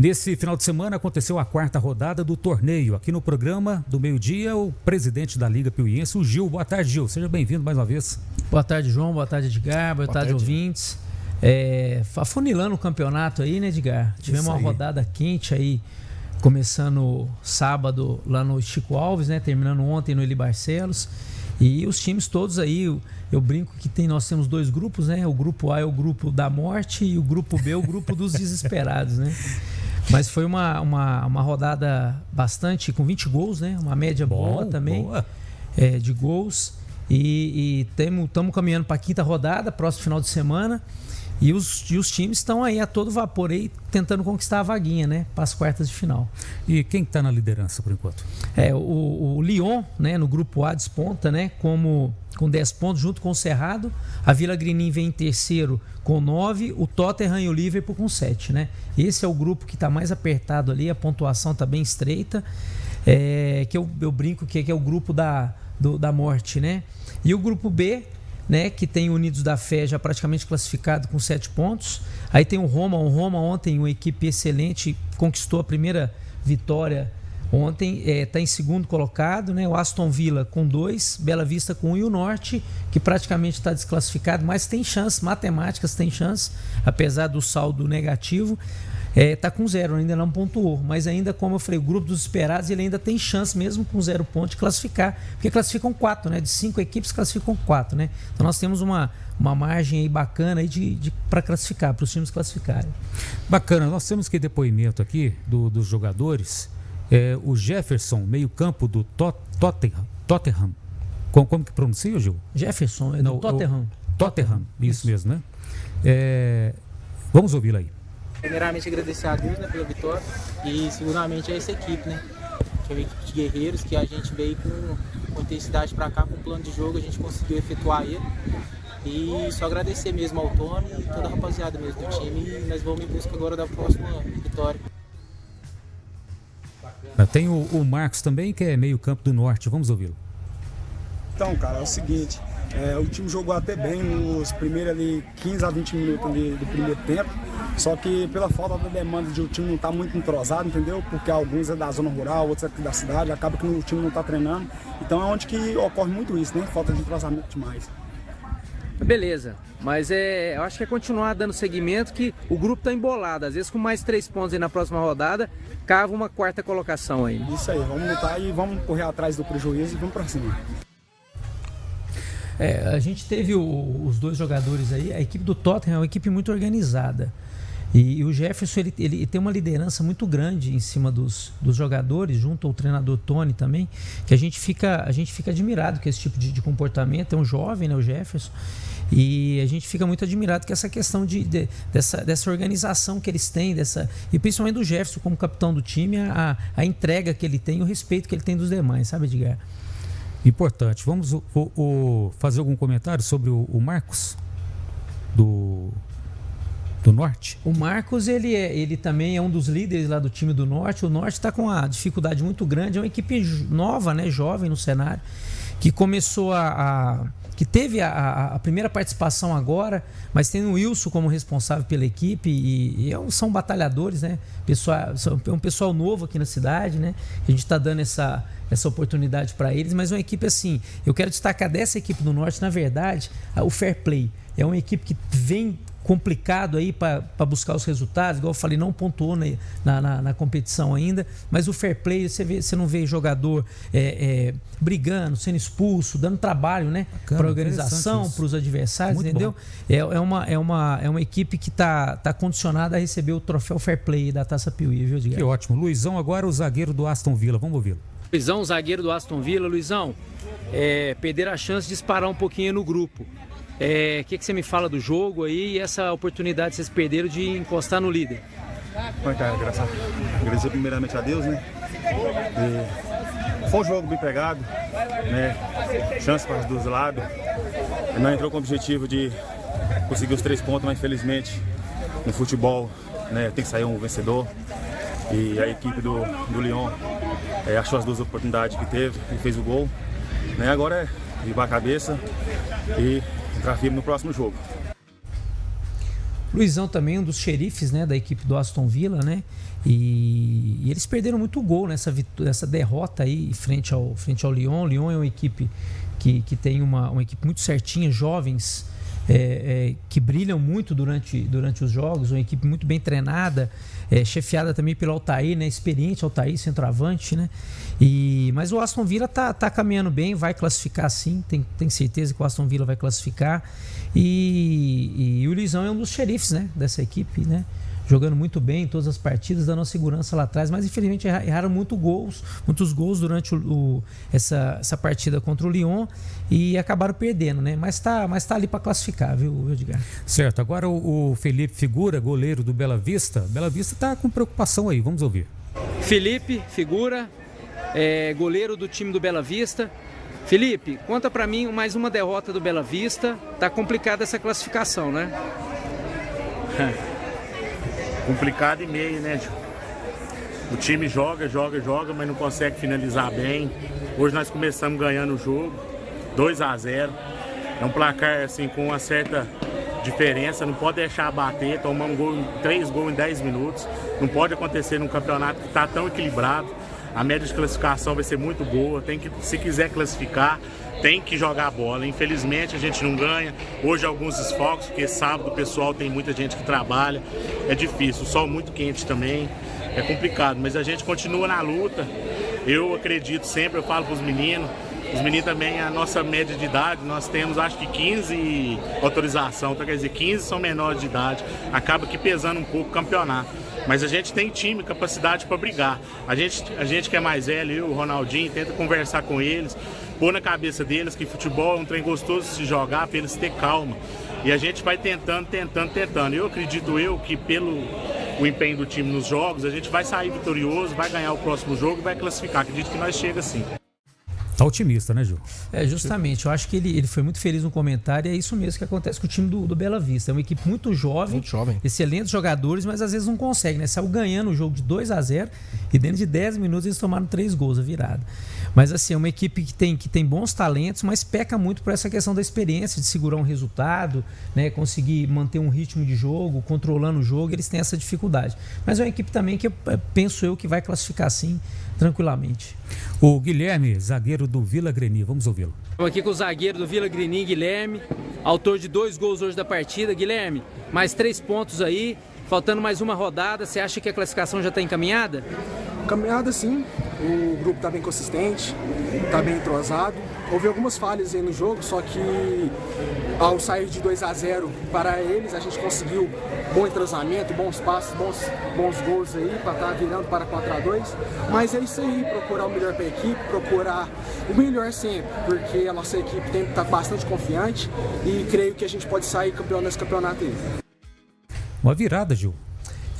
Nesse final de semana aconteceu a quarta rodada do torneio. Aqui no programa do meio-dia, o presidente da Liga Piuiense, o Gil. Boa tarde, Gil. Seja bem-vindo mais uma vez. Boa tarde, João. Boa tarde, Edgar. Boa, Boa tarde, tarde, ouvintes. É, afunilando o campeonato aí, né, Edgar? Tivemos uma rodada quente aí, começando sábado lá no Chico Alves, né? Terminando ontem no Eli Barcelos. E os times todos aí, eu, eu, brinco que tem, nós temos dois grupos, né? O grupo A é o grupo da morte e o grupo B é o grupo dos desesperados, né? Mas foi uma, uma, uma rodada bastante, com 20 gols, né? Uma média Bom, boa também boa. É, de gols. E estamos caminhando para a quinta rodada, próximo final de semana. E os, e os times estão aí a todo vapor aí, tentando conquistar a vaguinha, né? Para as quartas de final. E quem está na liderança por enquanto? É, o, o Lyon, né? No grupo A desponta, né? Como com 10 pontos, junto com o Cerrado. A Vila Grinim vem em terceiro com 9, o Tottenham e o Liverpool com 7, né? Esse é o grupo que está mais apertado ali, a pontuação está bem estreita. É, que eu, eu brinco que, que é o grupo da, do, da morte, né? E o grupo B né, que tem Unidos da Fé já praticamente classificado com sete pontos. Aí tem o Roma, o Roma ontem, uma equipe excelente, conquistou a primeira vitória ontem, está é, tá em segundo colocado, né? O Aston Villa com dois, Bela Vista com um e o Norte, que praticamente está desclassificado, mas tem chance, matemáticas tem chance, apesar do saldo negativo. É, tá com zero, ainda não pontuou. Mas ainda, como eu falei, o grupo dos esperados ele ainda tem chance, mesmo com zero ponto, de classificar. Porque classificam quatro, né? De cinco equipes classificam quatro, né? Então nós temos uma, uma margem aí bacana aí de, de para classificar, para os times classificarem. Bacana, nós temos que depoimento aqui do, dos jogadores. É, o Jefferson, meio-campo do Tot Tottenham. Tottenham. Como, como que pronuncia, Gil? Jefferson, é do Não, Tottenham. Tottenham, isso, isso. mesmo, né? É, vamos ouvi-lo aí. Primeiramente agradecer a Deus né, pela vitória e seguramente a essa equipe, né? Que é uma equipe de guerreiros que a gente veio com, com intensidade para cá, com um plano de jogo, a gente conseguiu efetuar ele. E só agradecer mesmo ao Tony e toda a rapaziada mesmo do time e nós vamos em busca agora da próxima vitória. Tem o, o Marcos também, que é meio campo do norte, vamos ouvi-lo. Então, cara, é o seguinte, é, o time jogou até bem nos primeiros ali 15 a 20 minutos ali do primeiro tempo. Só que pela falta da demanda de o time não estar tá muito entrosado, entendeu? Porque alguns é da zona rural, outros é aqui da cidade, acaba que o time não está treinando. Então é onde que ocorre muito isso, né? Falta de entrosamento demais. Beleza, mas é, eu acho que é continuar dando seguimento que o grupo está embolado. Às vezes com mais três pontos aí na próxima rodada, cava uma quarta colocação aí. Isso aí, vamos lutar e vamos correr atrás do prejuízo e vamos para cima. É, a gente teve o, os dois jogadores aí, a equipe do Tottenham é uma equipe muito organizada. E, e o Jefferson ele, ele, tem uma liderança muito grande em cima dos, dos jogadores, junto ao treinador Tony também, que a gente fica, a gente fica admirado com esse tipo de, de comportamento. É um jovem, né, o Jefferson. E a gente fica muito admirado com essa questão de, de, dessa, dessa organização que eles têm, dessa, e principalmente do Jefferson como capitão do time, a, a entrega que ele tem, o respeito que ele tem dos demais, sabe, Edgar? Importante. Vamos o, o, fazer algum comentário sobre o, o, Marcos do, do Norte? O Marcos, ele, é, ele também é um dos líderes lá do time do Norte. O Norte está com uma dificuldade muito grande. É uma equipe nova, né, jovem no cenário, que começou a, a que teve a, a, primeira participação agora, mas tem o Wilson como responsável pela equipe e, e é são batalhadores, né? Pessoal, é um pessoal novo aqui na cidade, né? A gente está dando essa, essa oportunidade para eles, mas uma equipe assim, eu quero destacar dessa equipe do Norte, na verdade, o Fair Play. É uma equipe que vem complicado aí para buscar os resultados, igual eu falei, não pontuou na, na, na, competição ainda, mas o fair play, você, vê, você não vê jogador é, é, brigando, sendo expulso, dando trabalho né, para a organização, para os adversários, Muito entendeu? É, é, uma, é, uma, é uma equipe que está tá condicionada a receber o troféu fair play da Taça Piuí, viu, Edgar? Que ótimo. Luizão, agora o zagueiro do Aston Villa, vamos ouvi-lo. Luizão, zagueiro do Aston Villa. Luizão, é, perder a chance de disparar um pouquinho no grupo. O é, que, que você me fala do jogo aí e essa oportunidade que vocês perderam de encostar no líder? Bom, cara, graças, agradecer primeiramente a Deus, né? E foi um jogo bem pegado, né? Chance para os dois lados. Não entrou com o objetivo de conseguir os três pontos, mas infelizmente no futebol né, tem que sair um vencedor. E a equipe do, do Lyon é, achou as duas oportunidades que teve e fez o gol. Né? Agora é limpar a cabeça e entrar firme no próximo jogo. Luizão também, um dos xerifes né, da equipe do Aston Villa, né? E, e eles perderam muito gol nessa nessa derrota aí frente ao, frente ao Lyon. O Lyon é uma equipe que, que tem uma, uma equipe muito certinha, jovens, é, é, que brilham muito durante, durante os jogos, uma equipe muito bem treinada, é, chefiada também pelo Altair, né? Experiente Altair, centroavante, né? E, mas o Aston Villa tá, tá caminhando bem, vai classificar sim, tem, tem certeza que o Aston Villa vai classificar. E, e o Luizão é um dos xerifes, né? Dessa equipe, né? Jogando muito bem em todas as partidas, dando segurança lá atrás, mas infelizmente erraram muito gols, muitos gols durante o, o, essa, essa partida contra o Lyon e acabaram perdendo, né? Mas tá, mas tá ali para classificar, viu, Edgar? Certo. Agora o, o, Felipe Figura, goleiro do Bela Vista. Bela Vista tá com preocupação aí, vamos ouvir. Felipe Figura, é, goleiro do time do Bela Vista. Felipe, conta para mim mais uma derrota do Bela Vista. Tá complicada essa classificação, né? complicado e meio, né, O time joga, joga, joga, mas não consegue finalizar bem. Hoje nós começamos ganhando o jogo, 2 a 0 É um placar assim com uma certa diferença, não pode deixar bater, tomar um gol, três gols em 10 minutos. Não pode acontecer num campeonato que está tão equilibrado. A média de classificação vai ser muito boa. Tem que, se quiser classificar, tem que jogar bola. Infelizmente a gente não ganha. Hoje alguns esfocos, porque sábado o pessoal tem muita gente que trabalha. É difícil, o sol muito quente também. É complicado, mas a gente continua na luta. Eu acredito sempre, eu falo para os meninos, os meninos também, a nossa média de idade, nós temos acho que 15 autorização, então quer dizer, 15 são menores de idade, acaba que pesando um pouco o campeonato. Mas a gente tem time, capacidade para brigar. A gente, a gente que é mais velho, eu, o Ronaldinho, tenta conversar com eles, pôr na cabeça deles que futebol é um trem gostoso de se jogar, para eles ter calma. E a gente vai tentando, tentando, tentando. Eu acredito eu que pelo o empenho do time nos jogos, a gente vai sair vitorioso, vai ganhar o próximo jogo e vai classificar. Acredito que nós chega assim. Tá otimista, né, Gil? É, justamente. Eu acho que ele, ele foi muito feliz no comentário e é isso mesmo que acontece com o time do, do Bela Vista. É uma equipe muito jovem, muito jovem, excelentes jogadores, mas às vezes não consegue, né? Saiu ganhando o jogo de 2 a 0 e dentro de 10 minutos eles tomaram três gols a virada. Mas assim, é uma equipe que tem, que tem bons talentos, mas peca muito por essa questão da experiência, de segurar um resultado, né? conseguir manter um ritmo de jogo, controlando o jogo, eles têm essa dificuldade. Mas é uma equipe também que eu, penso eu que vai classificar sim, tranquilamente. O Guilherme, zagueiro do Vila Greni, vamos ouvi-lo. Estamos aqui com o zagueiro do Vila Greni, Guilherme, autor de dois gols hoje da partida. Guilherme, mais três pontos aí, faltando mais uma rodada, você acha que a classificação já está encaminhada? Caminhada sim, o grupo está bem consistente, está bem entrosado. Houve algumas falhas aí no jogo, só que ao sair de 2 a 0 para eles, a gente conseguiu bom entrosamento, bons passos, bons, bons gols aí para estar tá virando para 4 a 2 Mas é isso aí, procurar o melhor para a equipe, procurar o melhor sempre, porque a nossa equipe tem que estar tá bastante confiante e creio que a gente pode sair campeão nesse campeonato aí. Uma virada, Gil.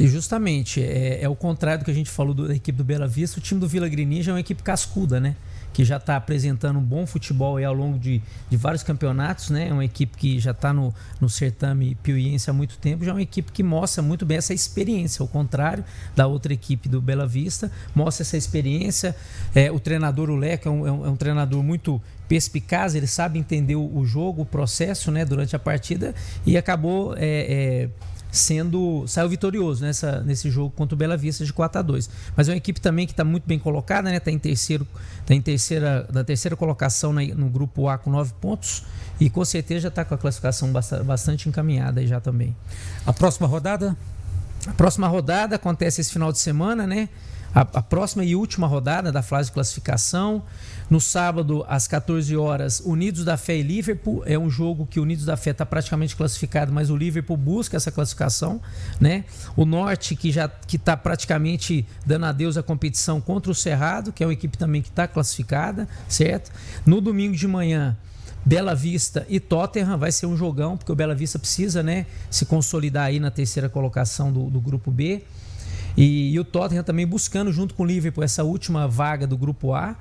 E justamente, é, é o contrário do que a gente falou do, da equipe do Bela Vista. O time do Vila Grininja é uma equipe cascuda, né? Que já está apresentando um bom futebol ao longo de, de vários campeonatos, né? É uma equipe que já está no, no certame piuiense há muito tempo. Já é uma equipe que mostra muito bem essa experiência, ao contrário da outra equipe do Bela Vista. Mostra essa experiência. É, o treinador, o é um, é um, é um treinador muito perspicaz, ele sabe entender o, o, jogo, o processo, né? Durante a partida e acabou... Sendo saiu vitorioso nessa, nesse jogo contra o Bela Vista de 4 a 2 mas é uma equipe também que está muito bem colocada né? Está em terceiro tá em terceira da terceira colocação na, no grupo A com 9 pontos e com certeza já está com a classificação bastante, bastante encaminhada já também. A próxima rodada? A próxima rodada acontece esse final de semana né a, a próxima e última rodada da fase de classificação no sábado, às 14 horas, Unidos da Fé e Liverpool. É um jogo que o Unidos da Fé está praticamente classificado, mas o Liverpool busca essa classificação. Né? O Norte, que já está praticamente dando adeus à competição contra o Cerrado, que é uma equipe também que está classificada, certo? No domingo de manhã, Bela Vista e Tottenham vai ser um jogão, porque o Bela Vista precisa né, se consolidar aí na terceira colocação do, do grupo B. E, e, o Tottenham também buscando, junto com o Liverpool, essa última vaga do grupo A.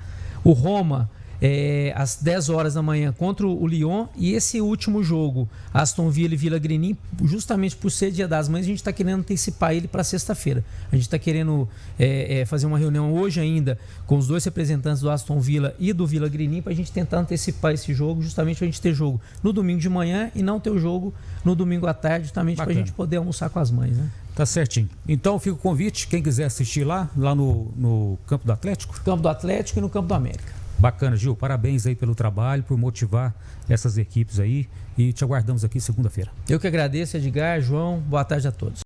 O Roma é, às 10 horas da manhã contra o Lyon. E esse último jogo, Aston Villa e Vila Grenin, justamente por ser Dia das Mães, a gente está querendo antecipar ele para sexta-feira. A gente está querendo é, é, fazer uma reunião hoje ainda com os dois representantes do Aston Villa e do Vila Grenin para a gente tentar antecipar esse jogo, justamente para a gente ter jogo no domingo de manhã e não ter o jogo no domingo à tarde, justamente para a gente poder almoçar com as mães. Né? Tá certinho. Então fica o convite, quem quiser assistir lá, lá no, no Campo do Atlético. Campo do Atlético e no Campo do América. Bacana, Gil. Parabéns aí pelo trabalho, por motivar essas equipes aí. E te aguardamos aqui segunda-feira. Eu que agradeço, Edgar, João. Boa tarde a todos.